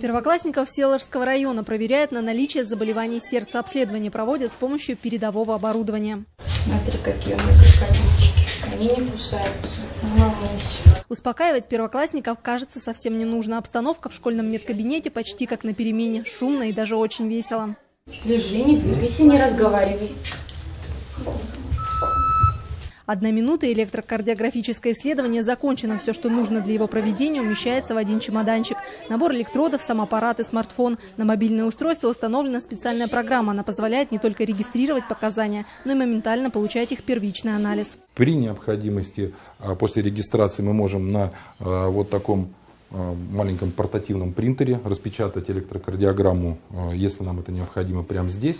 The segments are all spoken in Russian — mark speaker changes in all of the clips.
Speaker 1: Первоклассников Селожского района проверяют на наличие заболеваний сердца. Обследование проводят с помощью передового оборудования.
Speaker 2: Смотри, какие у меня крокодильчики. Они не кусаются.
Speaker 1: Успокаивать первоклассников, кажется, совсем не нужно. Обстановка в школьном медкабинете почти как на перемене. Шумно и даже очень весело.
Speaker 2: Лежи, не двигайся, не разговаривай.
Speaker 1: Одна минута электрокардиографическое исследование закончено. Все, что нужно для его проведения, умещается в один чемоданчик. Набор электродов, сам аппарат и смартфон. На мобильное устройство установлена специальная программа. Она позволяет не только регистрировать показания, но и моментально получать их первичный анализ.
Speaker 3: При необходимости а, после регистрации мы можем на а, вот таком а, маленьком портативном принтере распечатать электрокардиограмму, если нам это необходимо, прямо здесь.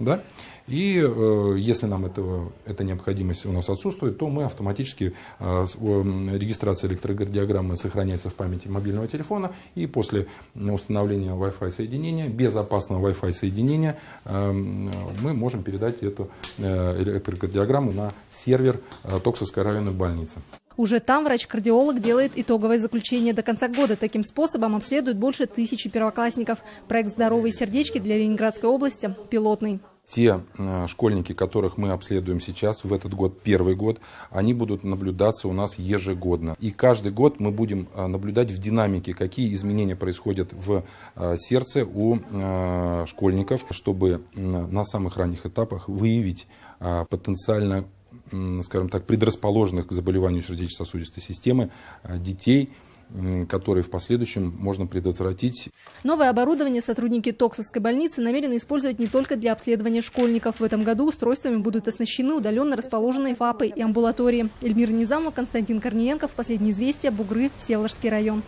Speaker 3: Да? И э, если нам этого, эта необходимость у нас отсутствует, то мы автоматически, э, регистрация электрокардиограммы сохраняется в памяти мобильного телефона, и после установления Wi-Fi соединения, безопасного Wi-Fi соединения, э, мы можем передать эту э, электрокардиограмму на сервер э, Токсовской районной больницы.
Speaker 1: Уже там врач-кардиолог делает итоговое заключение до конца года. Таким способом обследуют больше тысячи первоклассников. Проект «Здоровые сердечки» для Ленинградской области пилотный
Speaker 3: те э, школьники, которых мы обследуем сейчас, в этот год, первый год, они будут наблюдаться у нас ежегодно. И каждый год мы будем э, наблюдать в динамике, какие изменения происходят в э, сердце у школьников, чтобы на самых ранних этапах выявить потенциально, скажем так, предрасположенных к заболеванию сердечно-сосудистой системы детей, которые в последующем можно предотвратить.
Speaker 1: Новое оборудование сотрудники Токсовской больницы намерены использовать не только для обследования школьников. В этом году устройствами будут оснащены удаленно расположенные ФАПы и амбулатории. Эльмира Низамова, Константин Корниенков. Последние известия. Бугры. Всеволожский район.